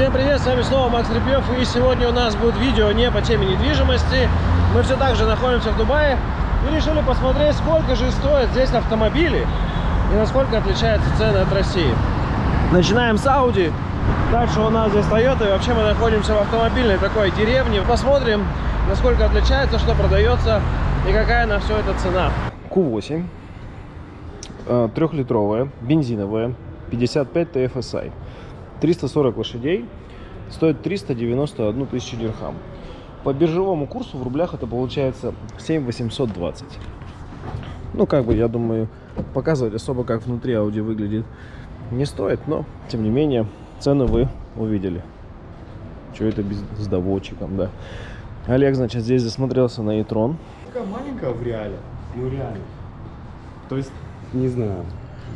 Всем привет, с вами снова Макс Репьев и сегодня у нас будет видео не по теме недвижимости. Мы все так же находимся в Дубае и решили посмотреть, сколько же стоят здесь автомобили и насколько отличаются цены от России. Начинаем с Audi, дальше у нас здесь Toyota и вообще мы находимся в автомобильной такой деревне. Посмотрим, насколько отличается, что продается и какая на все это цена. Q8, трехлитровая, бензиновая, 55 TFSI. 340 лошадей, стоит 391 тысячу дирхам. По биржевому курсу в рублях это получается 7820. Ну, как бы, я думаю, показывать особо, как внутри Audi выглядит, не стоит, но, тем не менее, цены вы увидели. Что это без, с доводчиком, да. Олег, значит, здесь засмотрелся на e-tron. Такая маленькая в реале. Ну реально. То есть, не знаю,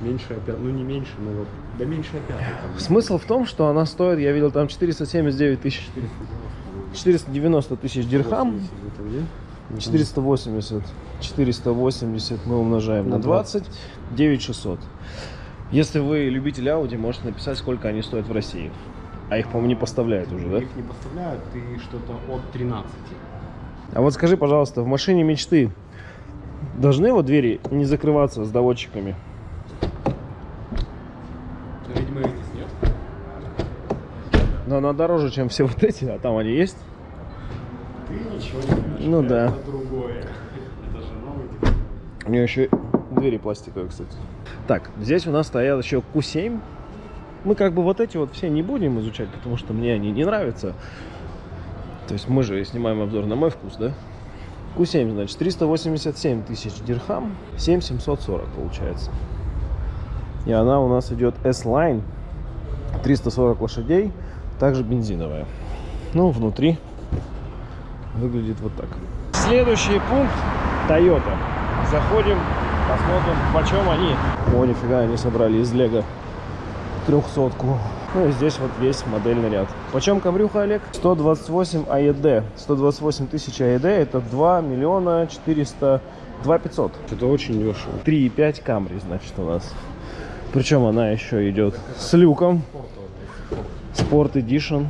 меньше опять, ну не меньше, но вот, да меньше опять. Смысл в том, что она стоит, я видел, там 479 тысяч, 490 тысяч дирхам, 480, 480 мы умножаем на 20, 9600. Если вы любитель Audi, можете написать, сколько они стоят в России. А их, по-моему, не поставляют уже, да? Их не поставляют, и что-то от 13. А вот скажи, пожалуйста, в машине мечты должны вот двери не закрываться с доводчиками? Но, видимо, их здесь нет. Но она дороже, чем все вот эти, а там они есть. Ты ничего не видишь. Ну да. Это другое. Это же новый тип. У нее еще двери пластиковые, кстати. Так, здесь у нас стоят еще Q7. Мы как бы вот эти вот все не будем изучать, потому что мне они не нравятся. То есть мы же снимаем обзор на мой вкус, да? Q7, значит, 387 тысяч дирхам, 7740 получается. И она у нас идет S-Line, 340 лошадей, также бензиновая. Ну, внутри выглядит вот так. Следующий пункт Toyota. Заходим, посмотрим, почем они. О, нифига, они собрали из Лего трехсотку. Ну и здесь вот весь модельный ряд. Почем коврюха, Олег? 128 AED. 128 тысяч AED это 2 миллиона 400... 2 500. Это очень дешево. 3,5 Camry, значит, у нас. Причем она еще идет с люком. Sport Edition.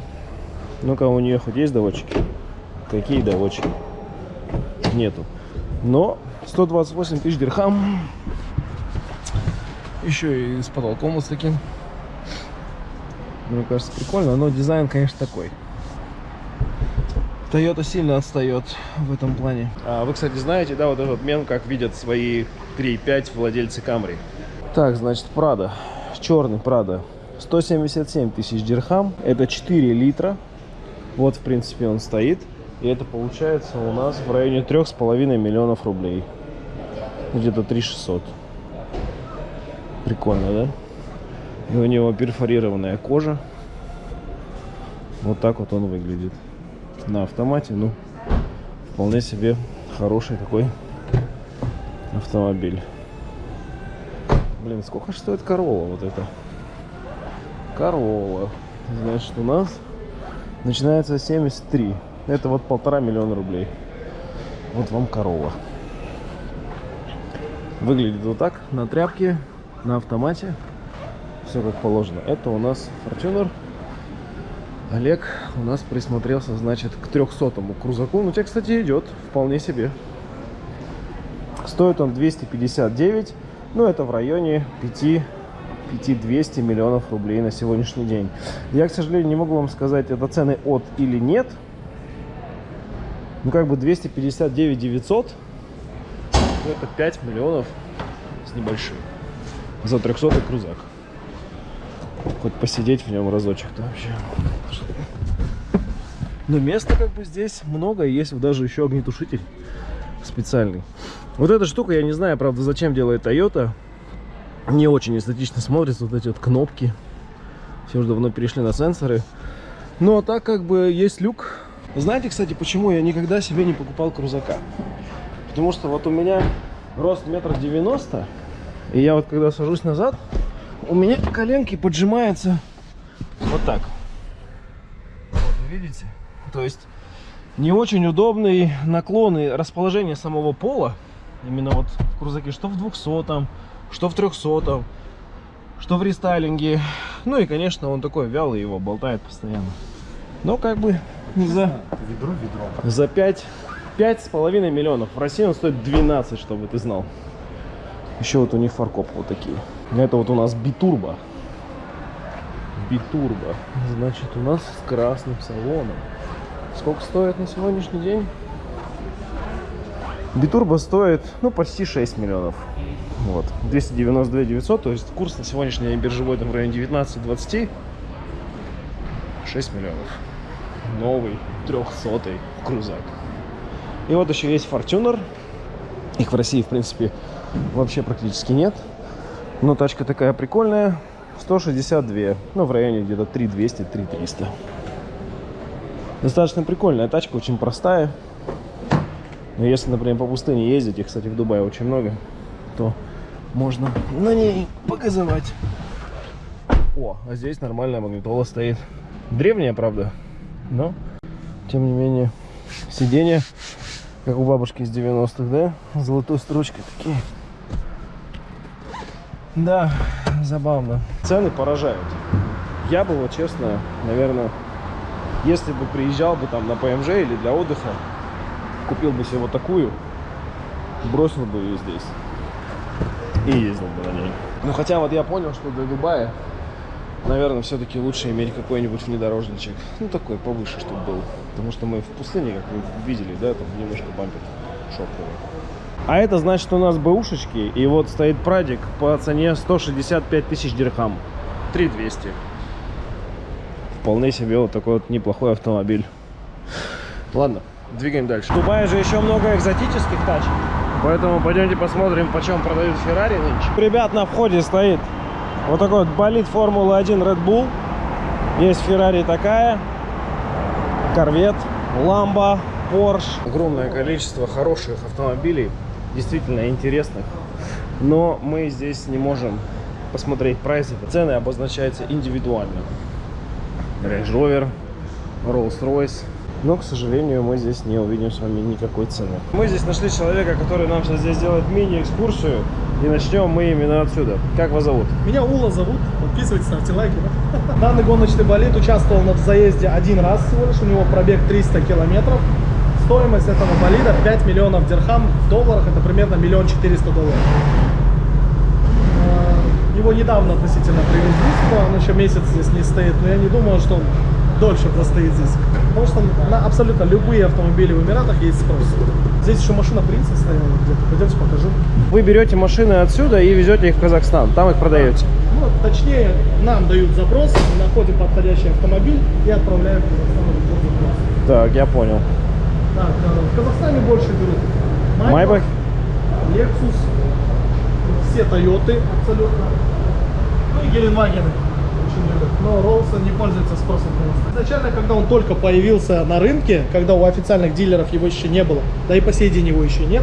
Ну-ка, у нее хоть есть доводчики? Какие доводчики? Нету. Но 128 тысяч дирхам. Еще и с потолком вот с таким. Мне кажется, прикольно, но дизайн, конечно, такой. Toyota сильно отстает в этом плане. А вы, кстати, знаете, да, вот этот мем, как видят свои 3.5 владельцы Camry. Так, значит, Prado. Черный Prado. 177 тысяч дирхам. Это 4 литра. Вот, в принципе, он стоит. И это получается у нас в районе 3,5 миллионов рублей. Где-то 3600. Прикольно, да? И у него перфорированная кожа. Вот так вот он выглядит. На автомате, ну, вполне себе хороший такой автомобиль. Блин, сколько стоит Corolla вот это? Corolla. Значит, у нас начинается 73. Это вот полтора миллиона рублей. Вот вам Corolla. Выглядит вот так, на тряпке, на автомате все как положено. Это у нас Fortuner. Олег у нас присмотрелся, значит, к 300-му крузаку. Ну, тебе, кстати, идет вполне себе. Стоит он 259. Ну, это в районе 5 5200 миллионов рублей на сегодняшний день. Я, к сожалению, не могу вам сказать, это цены от или нет. Ну, как бы 259 900. Это 5 миллионов с небольшим. За 300 крузак. Хоть посидеть в нем разочек-то вообще. Но места как бы здесь много. Есть даже еще огнетушитель специальный. Вот эта штука, я не знаю, правда, зачем делает Toyota. Не очень эстетично смотрится. Вот эти вот кнопки. Все уже давно перешли на сенсоры. Но так как бы есть люк. Знаете, кстати, почему я никогда себе не покупал крузака? Потому что вот у меня рост метр девяносто. И я вот когда сажусь назад, у меня коленки поджимаются вот так. Вот, видите? То есть не очень удобный наклон и расположение самого пола. Именно вот в крузаке, что в 200, что в 300, что в рестайлинге. Ну и, конечно, он такой вялый, его болтает постоянно. Но как бы за, Ведро, ведро. за 5, 5,5 миллионов. В России он стоит 12, чтобы ты знал. Еще вот у них фаркоп вот такие. Это вот у нас битурбо. Битурбо. Значит, у нас с красным салоном. Сколько стоит на сегодняшний день? Битурбо стоит, ну, почти 6 миллионов. Вот. 292 900, то есть курс на сегодняшний биржевой там в районе 19-20. 6 миллионов. Новый, 300 крузак. И вот еще есть Fortuner. Их в России, в принципе, вообще практически нет. Но тачка такая прикольная. 162. Ну, в районе где-то 3200, 3300. Достаточно прикольная тачка, очень простая. Но если, например, по пустыне ездить, их, кстати, в Дубае очень много, то можно на ней показывать. О, а здесь нормальная магнитола стоит. Древняя, правда, но, тем не менее, сиденья, как у бабушки из 90-х, да? С Золотой строчкой такие. Да, забавно. Цены поражают. Я бы, вот честно, наверное, если бы приезжал бы там на ПМЖ или для отдыха, купил бы себе вот такую, бросил бы ее здесь и ездил бы на ней. Ну хотя вот я понял, что для Дубая, наверное, все-таки лучше иметь какой-нибудь внедорожничек, ну такой повыше, чтобы был. Потому что мы в пустыне, как вы видели, да, там немножко бампер шоковый. А это значит, у нас бэушечки, и вот стоит прадик по цене 165 тысяч дирхам. 3200. Вполне себе вот такой вот неплохой автомобиль. Ладно, двигаем дальше. В Дубае же еще много экзотических тачек. Поэтому пойдемте посмотрим, почем продают Феррари нынче. Ребят, на входе стоит вот такой вот болид Формулы-1 Red Bull. Есть Феррари такая, Корвет, Ламба, Porsche. Огромное количество хороших автомобилей, действительно интересных. Но мы здесь не можем посмотреть прайсы. Цены обозначаются индивидуально. Range Rover, Rolls-Royce. Но, к сожалению, мы здесь не увидим с вами никакой цены. Мы здесь нашли человека, который нам сейчас здесь делает мини-экскурсию. И начнем мы именно отсюда. Как вас зовут? Меня Ула зовут, подписывайтесь, ставьте лайки. да. Данный гоночный болид участвовал на заезде один раз всего лишь, у него пробег 300 километров. Стоимость этого болида 5 миллионов дирхам, в долларах это примерно миллион четыреста долларов. Э, Его недавно относительно привезли сюда, он еще месяц здесь не стоит, но я не думаю, что он дольше простоит здесь. Потому что на абсолютно любые автомобили в Эмиратах есть спрос. Здесь еще машина принца стояла где-то, пойдемте покажу. Вы берете машины отсюда и везете их в Казахстан. Там их продаете. Ну, точнее, нам дают запрос, мы находим подходящий автомобиль и отправляем в Казахстан. Так, я понял. Так, э, в Казахстане больше берут Майбах? Lexus, все Тойоты абсолютно, ну и Геленвагены очень любят. Но Роллсы не пользуются спросом. Изначально, когда он только появился на рынке, когда у официальных дилеров его еще не было, да и по сей день его еще нет,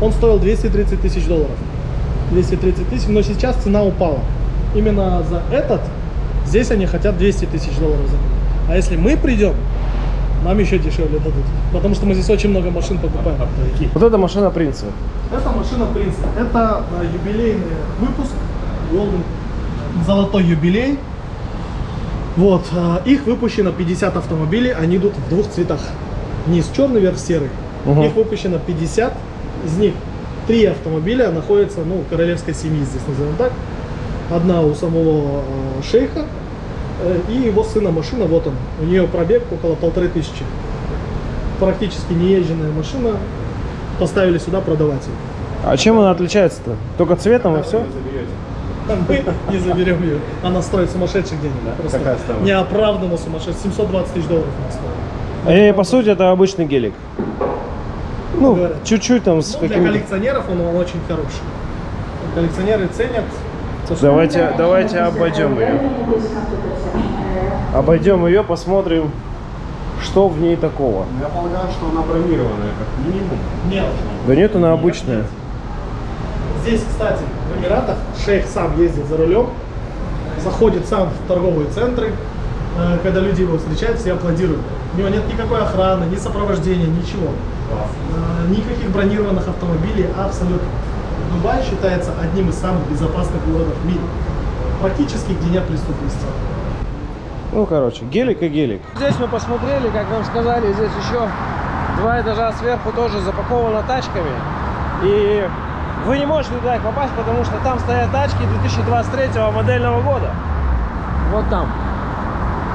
он стоил 230 тысяч долларов. 230 тысяч, но сейчас цена упала. Именно за этот здесь они хотят 200 тысяч долларов за него. А если мы придем, нам еще дешевле дадут. Потому что мы здесь очень много машин покупаем. Вот эта машина принца. Это машина принца. Это э, юбилейный выпуск. Golden, золотой юбилей. Вот. э, их выпущено 50 автомобилей. Они идут в двух цветах. Низ черный, верх серый. Мгм. Их выпущено 50. Из них три автомобиля находятся, ну, королевской семьи здесь назовем так. Одна у самого э, шейха э, и его сына машина, вот он. У нее пробег около полторы тысячи. Практически неезженная машина. Поставили сюда продавать. А чем она отличается-то? Только цветом и все? Мы не заберем ее. Она стоит сумасшедших денег. Просто Какая стоимость? неоправданно сумасшедших. 720 тысяч долларов она стоит. И по сути это обычный гелик. Ну, Говорят. чуть-чуть там с Ну, для какими коллекционеров он, он очень хороший. Коллекционеры ценят. Давайте, давайте обойдем ее. Обойдем ее, посмотрим, что в ней такого. Я полагаю, что она бронированная, как минимум. Нет. Да нет, она обычная. Здесь, кстати, в Эмиратах шейх сам ездит за рулем, заходит сам в торговые центры, э, когда люди его встречают, все аплодируют. У него нет никакой охраны, ни сопровождения, ничего. Э, Никаких бронированных автомобилей абсолютно. Дубай считается одним из самых безопасных городов в мире. практически где нет преступности. Ну, короче, гелик и гелик. Здесь мы посмотрели, как нам сказали, здесь еще два этажа сверху тоже запаковано тачками. И вы не можете туда их попасть, потому что там стоят тачки 2023 модельного года. Вот там.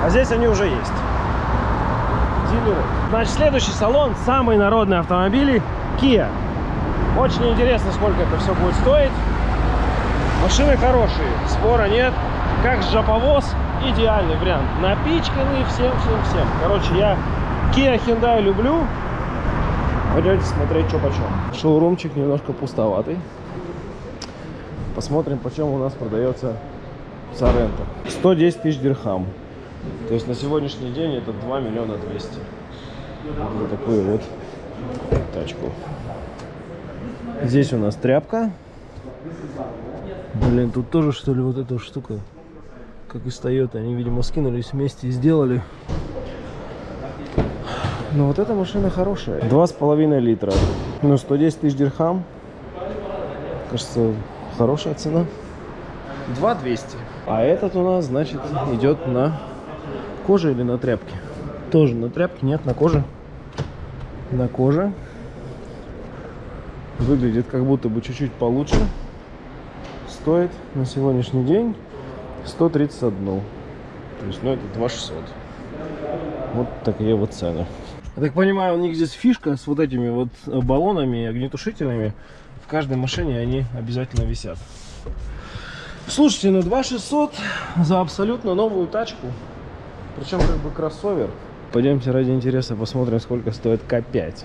А здесь они уже есть. Дилеры. Значит, следующий салон, самые народные автомобили Kia. Очень интересно, сколько это все будет стоить. Машины хорошие, спора нет. Как джаповоз, идеальный вариант. Напичканный всем, всем, всем. Короче, я Kia Hyundai люблю. Пойдете смотреть, что почем. Шоурумчик немножко пустоватый. Посмотрим, почем у нас продается Соренто. 110 тысяч дирхам. То есть на сегодняшний день это 2 миллиона 200. Вот такую вот тачку. Здесь у нас тряпка. Блин, тут тоже что ли вот эта штука, как и стоит. Они, видимо, скинулись вместе и сделали. Но вот эта машина хорошая. Два с половиной литра. Ну, 110 тысяч дирхам. Кажется, хорошая цена. 2200. А этот у нас, значит, идет на коже или на тряпке? Тоже на тряпке, нет, на коже. На коже. Выглядит как будто бы чуть-чуть получше. Стоит на сегодняшний день 131. То есть, ну, это 2600. Вот такие вот цены. Я так понимаю, у них здесь фишка с вот этими вот баллонами и огнетушителями. В каждой машине они обязательно висят. Слушайте, ну 2600 за абсолютно новую тачку. Причем как бы кроссовер. Пойдемте ради интереса посмотрим, сколько стоит К5.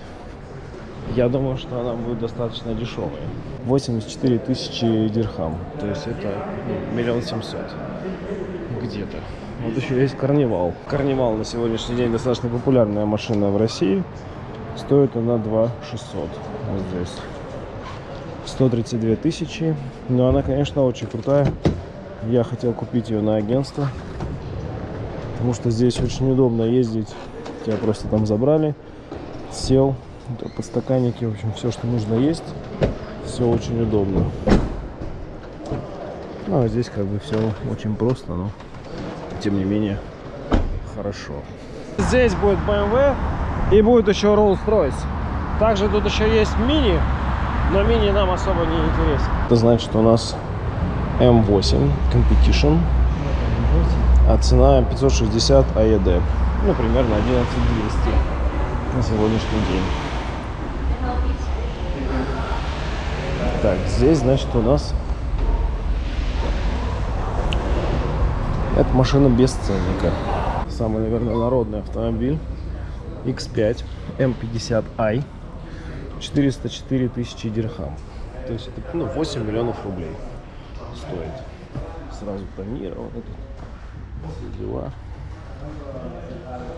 Я думаю, что она будет достаточно дешевая. 84 тысячи дирхам. То есть это ну, миллион семьсот. Где-то. Вот еще есть Карнивал. Карнивал на сегодняшний день достаточно популярная машина в России. Стоит она 2 600. Вот здесь. 132 тысячи. Но она, конечно, очень крутая. Я хотел купить ее на агентство. Потому что здесь очень удобно ездить. Тебя просто там забрали. Сел. Подстаканники, в общем, все, что нужно есть. Все очень удобно. Ну, а здесь как бы все очень просто, но тем не менее хорошо. Здесь будет BMW и будет еще Rolls-Royce. Также тут еще есть мини, но мини нам особо не интересен. Это значит, что у нас M8 Competition, а цена 560 AED. Ну, примерно 11200 на сегодняшний день. Так, здесь, значит, у нас эта машина без ценника. Самый, наверное, народный автомобиль. X5 M50i. 404 тысячи дирхам. То есть это ну, 8 миллионов рублей стоит. Сразу. Все дела.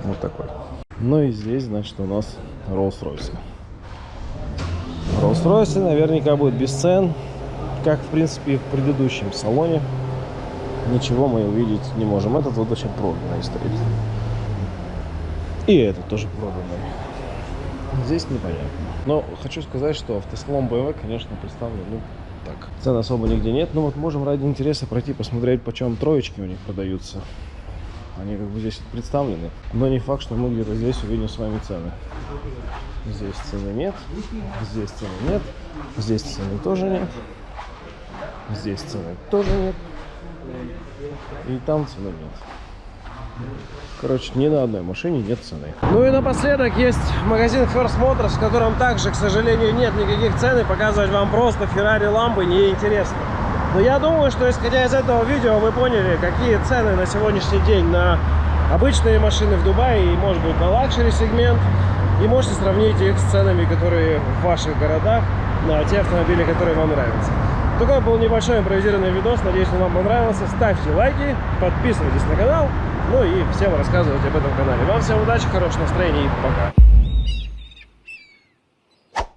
Вот такой. Ну и здесь, значит, у нас Rolls-Royce. Rolls-Royce наверняка будет без цен, как, в принципе, и в предыдущем салоне. Ничего мы увидеть не можем. Этот вот вообще проданный стоит. И этот тоже проданный. Здесь непонятно. Но хочу сказать, что автосалон BMW, конечно, представлен, ну, так. Цен особо нигде нет. Но вот можем ради интереса пройти посмотреть, почем троечки у них продаются. Они как бы здесь представлены. Но не факт, что мы где-то здесь увидим с вами цены. Здесь цены нет. Здесь цены нет. Здесь цены тоже нет. Здесь цены тоже нет. И там цены нет. Короче, ни на одной машине нет цены. Ну и напоследок есть магазин First Motors, в котором также, к сожалению, нет никаких цен. И показывать вам просто Ferrari лампы неинтересно. Но я думаю, что исходя из этого видео вы поняли, какие цены на сегодняшний день на обычные машины в Дубае и, может быть, на luxury сегмент. И можете сравнить их с ценами, которые в ваших городах, на те автомобили, которые вам нравятся. Такой был небольшой импровизированный видос. Надеюсь, он вам понравился. Ставьте лайки, подписывайтесь на канал. Ну и всем рассказывайте об этом канале. Вам всем удачи, хорошего настроения и пока.